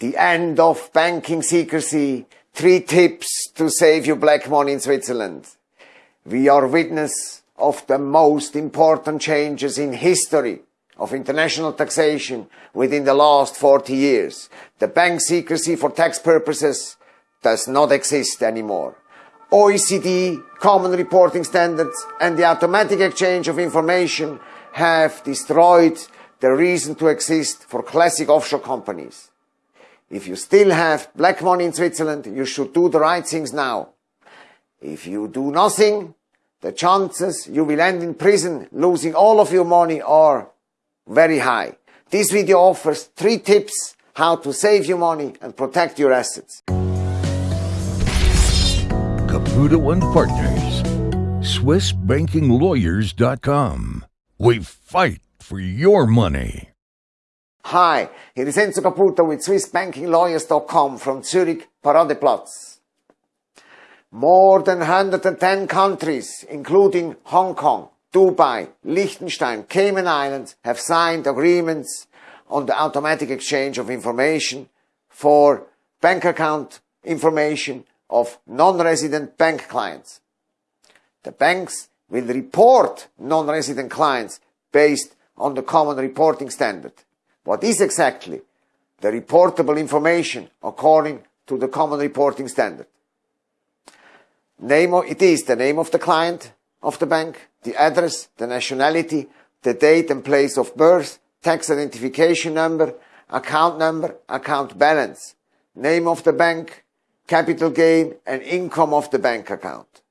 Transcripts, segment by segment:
the end of banking secrecy, three tips to save your black money in Switzerland. We are witness of the most important changes in history of international taxation within the last 40 years. The bank secrecy for tax purposes does not exist anymore. OECD common reporting standards and the automatic exchange of information have destroyed the reason to exist for classic offshore companies. If you still have black money in Switzerland, you should do the right things now. If you do nothing, the chances you will end in prison losing all of your money are very high. This video offers three tips how to save your money and protect your assets. Caputo and Partners, SwissBankingLawyers.com. We fight for your money. Hi, here is Enzo Caputo with SwissBankingLawyers.com from Zurich Paradeplatz. More than 110 countries, including Hong Kong, Dubai, Liechtenstein, Cayman Islands, have signed agreements on the automatic exchange of information for bank account information of non-resident bank clients. The banks will report non-resident clients based on the common reporting standard. What is exactly the reportable information according to the common reporting standard? Name of, it is the name of the client of the bank, the address, the nationality, the date and place of birth, tax identification number, account number, account balance, name of the bank, capital gain and income of the bank account.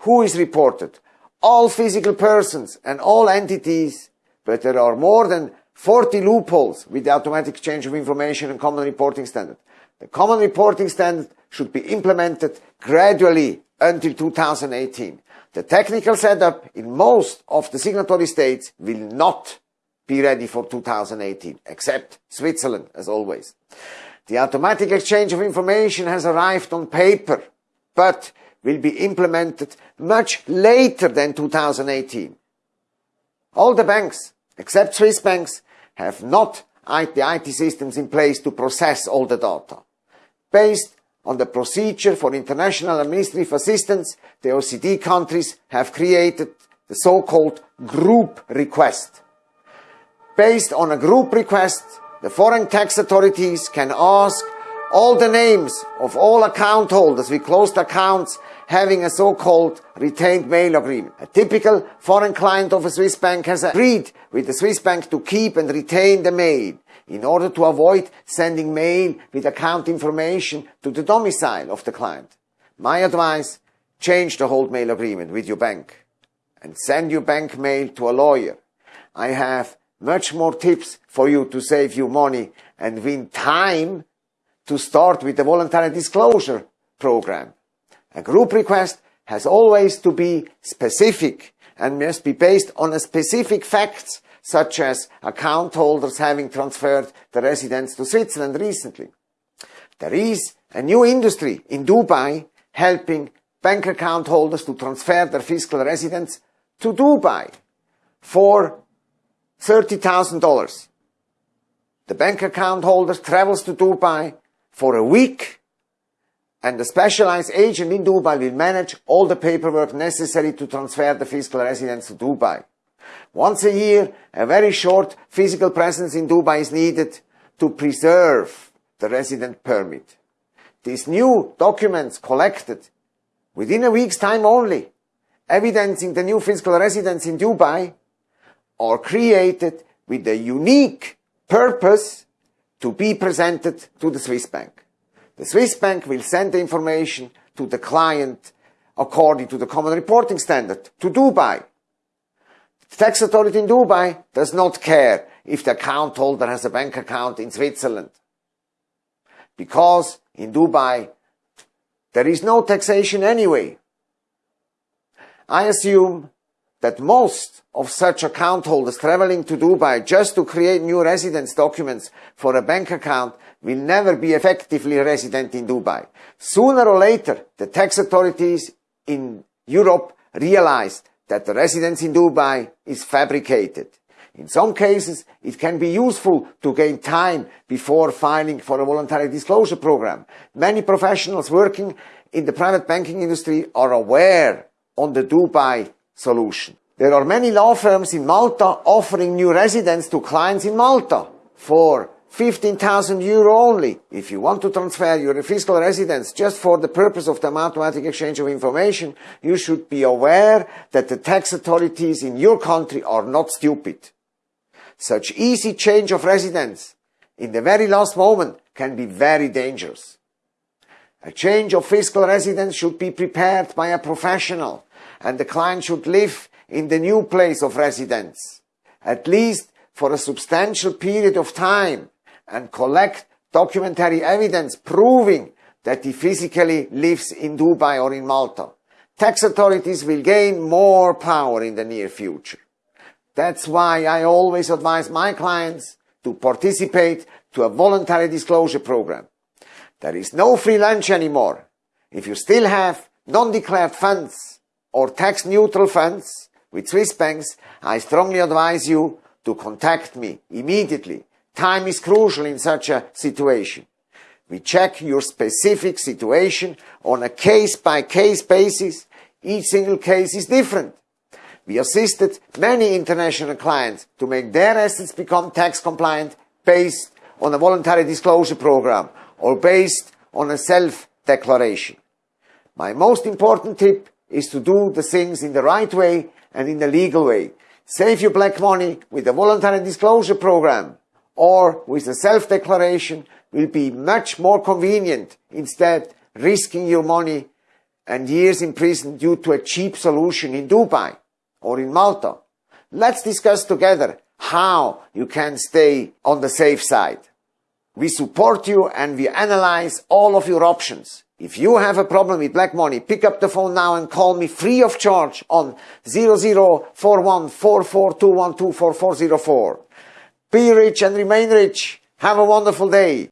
Who is reported? All physical persons and all entities, but there are more than 40 loopholes with the automatic exchange of information and common reporting standard. The common reporting standard should be implemented gradually until 2018. The technical setup in most of the signatory states will not be ready for 2018, except Switzerland, as always. The automatic exchange of information has arrived on paper, but will be implemented much later than 2018. All the banks except Swiss banks, have not the IT systems in place to process all the data. Based on the procedure for international administrative assistance, the OECD countries have created the so-called group request. Based on a group request, the foreign tax authorities can ask all the names of all account holders with closed accounts having a so-called retained mail agreement. A typical foreign client of a Swiss bank has agreed with the Swiss bank to keep and retain the mail in order to avoid sending mail with account information to the domicile of the client. My advice, change the hold mail agreement with your bank and send your bank mail to a lawyer. I have much more tips for you to save you money and win time to start with the voluntary disclosure program. A group request has always to be specific and must be based on a specific facts such as account holders having transferred the residence to Switzerland recently. There is a new industry in Dubai helping bank account holders to transfer their fiscal residence to Dubai for $30,000. The bank account holder travels to Dubai for a week and the specialized agent in Dubai will manage all the paperwork necessary to transfer the fiscal residence to Dubai. Once a year, a very short physical presence in Dubai is needed to preserve the resident permit. These new documents collected within a week's time only, evidencing the new fiscal residence in Dubai, are created with a unique purpose to be presented to the Swiss bank. The Swiss bank will send the information to the client according to the common reporting standard to Dubai. The tax authority in Dubai does not care if the account holder has a bank account in Switzerland. Because in Dubai, there is no taxation anyway. I assume that most of such account holders traveling to Dubai just to create new residence documents for a bank account will never be effectively resident in Dubai. Sooner or later, the tax authorities in Europe realize that the residence in Dubai is fabricated. In some cases, it can be useful to gain time before filing for a voluntary disclosure program. Many professionals working in the private banking industry are aware on the Dubai solution. There are many law firms in Malta offering new residence to clients in Malta for 15,000 euro only. If you want to transfer your fiscal residence just for the purpose of the automatic exchange of information, you should be aware that the tax authorities in your country are not stupid. Such easy change of residence in the very last moment can be very dangerous. A change of fiscal residence should be prepared by a professional and the client should live in the new place of residence, at least for a substantial period of time and collect documentary evidence proving that he physically lives in Dubai or in Malta. Tax authorities will gain more power in the near future. That's why I always advise my clients to participate to a voluntary disclosure program. There is no free lunch anymore. If you still have non-declared funds or tax-neutral funds with Swiss banks, I strongly advise you to contact me immediately. Time is crucial in such a situation. We check your specific situation on a case-by-case basis. Each single case is different. We assisted many international clients to make their assets become tax compliant based on a voluntary disclosure program or based on a self-declaration. My most important tip is to do the things in the right way and in the legal way. Save your black money with a voluntary disclosure program or with a self-declaration will be much more convenient instead risking your money and years in prison due to a cheap solution in Dubai or in Malta. Let's discuss together how you can stay on the safe side. We support you and we analyze all of your options. If you have a problem with black money, pick up the phone now and call me free of charge on 0041 Be rich and remain rich. Have a wonderful day.